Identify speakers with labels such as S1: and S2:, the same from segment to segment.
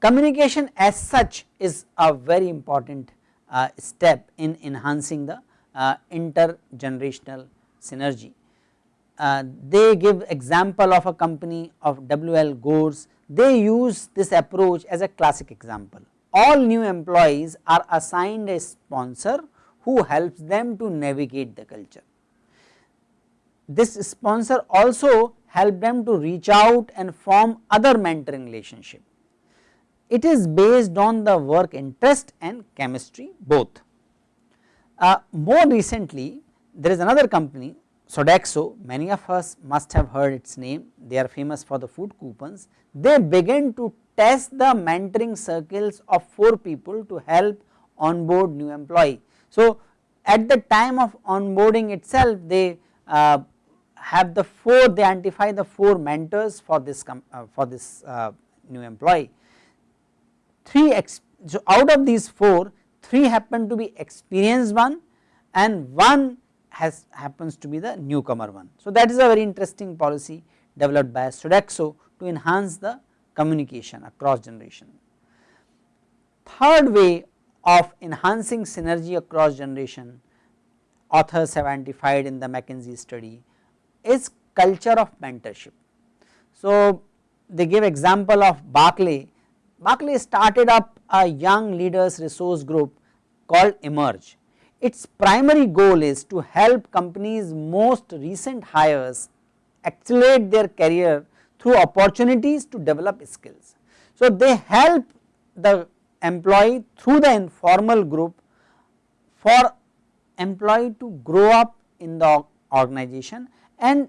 S1: Communication as such is a very important uh, step in enhancing the uh, intergenerational synergy. Uh, they give example of a company of WL Gores, they use this approach as a classic example. All new employees are assigned a sponsor who helps them to navigate the culture. This sponsor also help them to reach out and form other mentoring relationship it is based on the work interest and chemistry both. Uh, more recently there is another company Sodexo many of us must have heard its name. They are famous for the food coupons. They began to test the mentoring circles of 4 people to help onboard new employee. So at the time of onboarding itself they uh, have the 4 they identify the 4 mentors for this uh, for this uh, new employee. 3 so out of these 4 3 happen to be experienced one and one has happens to be the newcomer one. So that is a very interesting policy developed by Sodexo to enhance the communication across generation. Third way of enhancing synergy across generation authors have identified in the McKinsey study is culture of mentorship. So they give example of Barclay Barclay started up a young leaders resource group called Emerge. Its primary goal is to help companies most recent hires accelerate their career through opportunities to develop skills. So they help the employee through the informal group for employee to grow up in the organization and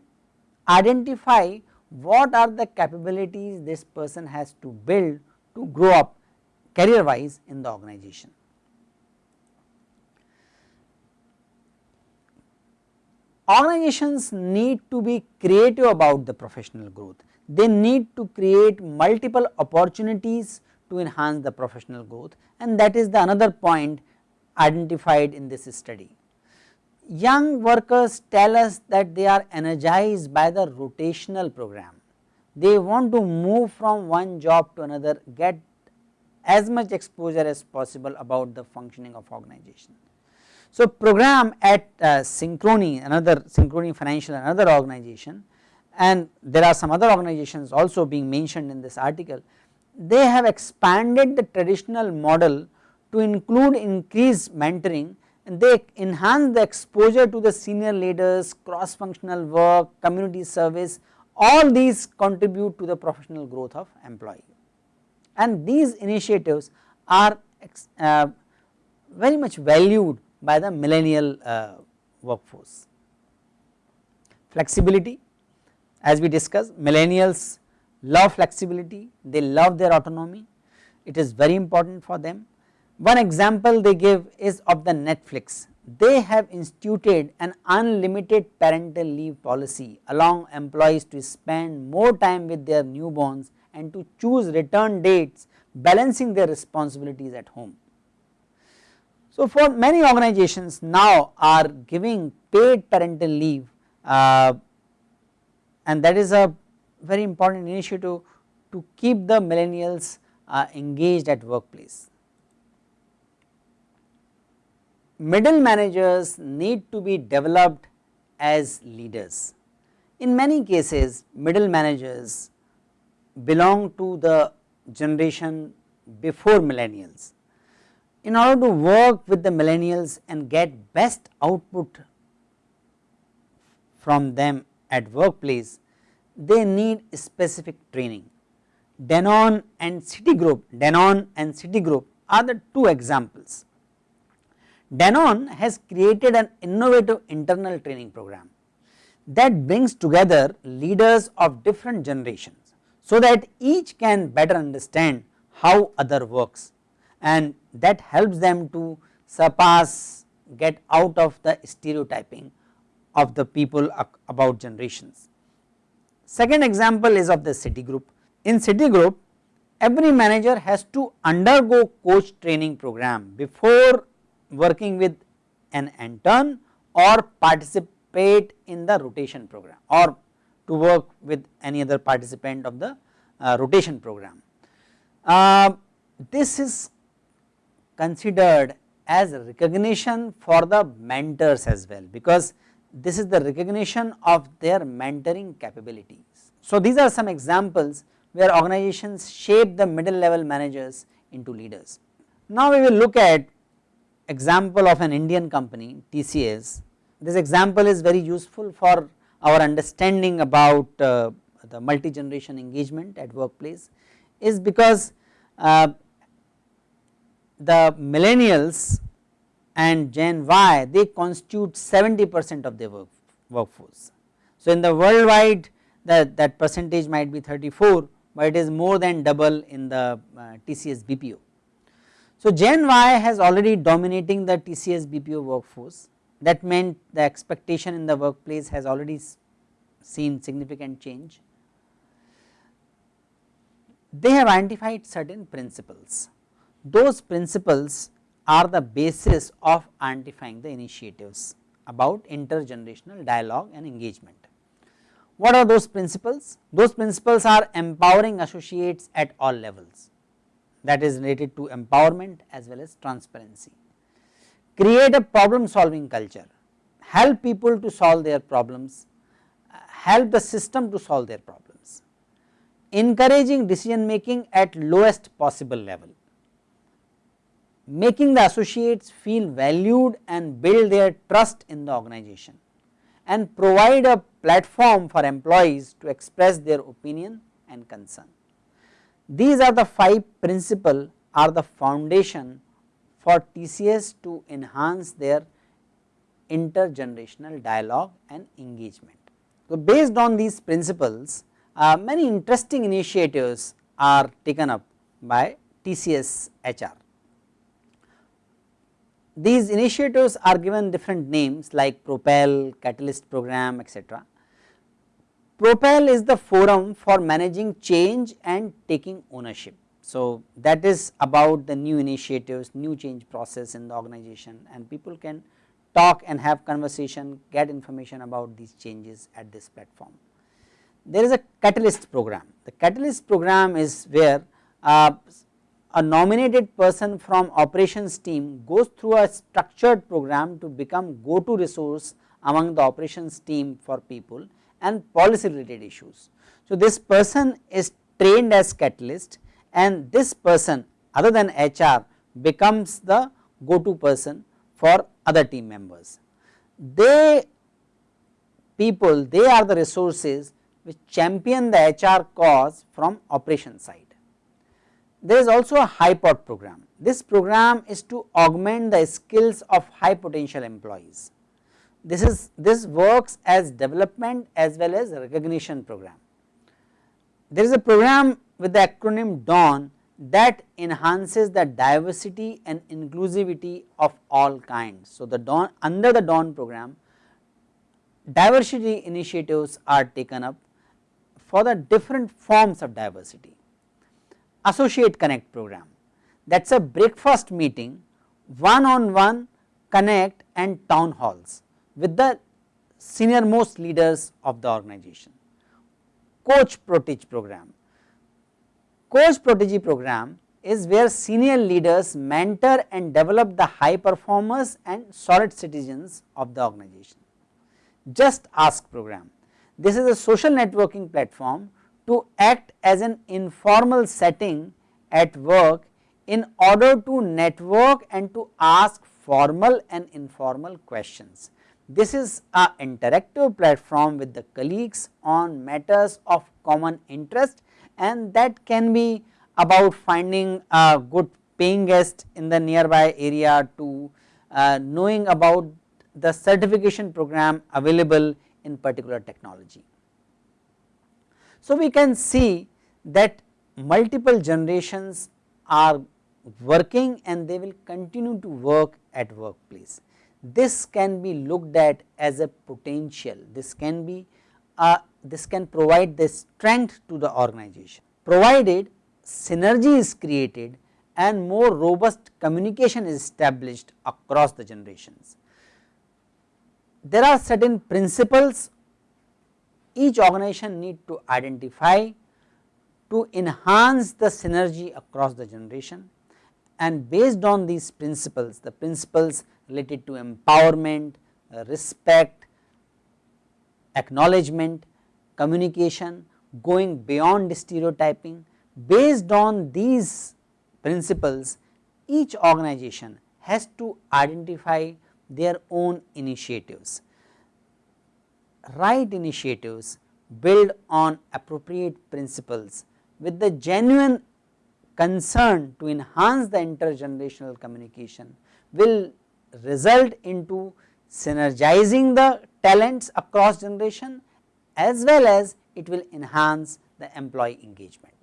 S1: identify what are the capabilities this person has to build to grow up career wise in the organization. Organizations need to be creative about the professional growth, they need to create multiple opportunities to enhance the professional growth and that is the another point identified in this study. Young workers tell us that they are energized by the rotational program they want to move from one job to another get as much exposure as possible about the functioning of organization. So program at uh, Synchrony another Synchrony financial another organization and there are some other organizations also being mentioned in this article they have expanded the traditional model to include increased mentoring and they enhance the exposure to the senior leaders cross functional work community service all these contribute to the professional growth of employee. And these initiatives are uh, very much valued by the millennial uh, workforce. Flexibility as we discussed millennials love flexibility, they love their autonomy, it is very important for them. One example they give is of the Netflix they have instituted an unlimited parental leave policy allowing employees to spend more time with their newborns and to choose return dates balancing their responsibilities at home. So for many organizations now are giving paid parental leave uh, and that is a very important initiative to keep the millennials uh, engaged at workplace middle managers need to be developed as leaders. In many cases middle managers belong to the generation before millennials. In order to work with the millennials and get best output from them at workplace, they need specific training. Danone and Citigroup, Danone and Citigroup are the two examples. Danone has created an innovative internal training program that brings together leaders of different generations so that each can better understand how other works and that helps them to surpass get out of the stereotyping of the people about generations. Second example is of the Citigroup. In Citigroup every manager has to undergo coach training program before working with an intern or participate in the rotation program or to work with any other participant of the uh, rotation program. Uh, this is considered as recognition for the mentors as well because this is the recognition of their mentoring capabilities. So, these are some examples where organizations shape the middle level managers into leaders. Now, we will look at example of an Indian company TCS. This example is very useful for our understanding about uh, the multi generation engagement at workplace is because uh, the millennials and Gen Y they constitute 70 percent of the work, workforce. So, in the worldwide that, that percentage might be 34, but it is more than double in the uh, TCS BPO. So, Gen Y has already dominating the TCS BPO workforce that meant the expectation in the workplace has already seen significant change. They have identified certain principles, those principles are the basis of identifying the initiatives about intergenerational dialogue and engagement. What are those principles? Those principles are empowering associates at all levels that is related to empowerment as well as transparency. Create a problem solving culture, help people to solve their problems, help the system to solve their problems. Encouraging decision making at lowest possible level, making the associates feel valued and build their trust in the organization and provide a platform for employees to express their opinion and concern. These are the five principles are the foundation for TCS to enhance their intergenerational dialogue and engagement. So, based on these principles uh, many interesting initiatives are taken up by TCS HR. These initiatives are given different names like Propel, Catalyst program etc. Propel is the forum for managing change and taking ownership. So, that is about the new initiatives, new change process in the organization and people can talk and have conversation, get information about these changes at this platform. There is a catalyst program. The catalyst program is where uh, a nominated person from operations team goes through a structured program to become go to resource among the operations team for people and policy related issues. So, this person is trained as catalyst and this person other than HR becomes the go to person for other team members. They people they are the resources which champion the HR cause from operation side. There is also a HighPot program. This program is to augment the skills of high potential employees. This is this works as development as well as recognition program. There is a program with the acronym DAWN that enhances the diversity and inclusivity of all kinds. So, the DAWN under the DAWN program diversity initiatives are taken up for the different forms of diversity associate connect program that is a breakfast meeting one on one connect and town halls with the senior most leaders of the organization. Coach Protege program, Coach Protege program is where senior leaders mentor and develop the high performers and solid citizens of the organization. Just Ask program, this is a social networking platform to act as an informal setting at work in order to network and to ask formal and informal questions. This is a interactive platform with the colleagues on matters of common interest and that can be about finding a good paying guest in the nearby area to uh, knowing about the certification program available in particular technology. So, we can see that multiple generations are working and they will continue to work at workplace. This can be looked at as a potential, this can be uh, this can provide the strength to the organization provided synergy is created and more robust communication is established across the generations. There are certain principles each organization need to identify to enhance the synergy across the generation and based on these principles the principles related to empowerment, respect, acknowledgement, communication going beyond stereotyping based on these principles each organization has to identify their own initiatives. Right initiatives build on appropriate principles with the genuine concern to enhance the intergenerational communication will result into synergizing the talents across generation as well as it will enhance the employee engagement.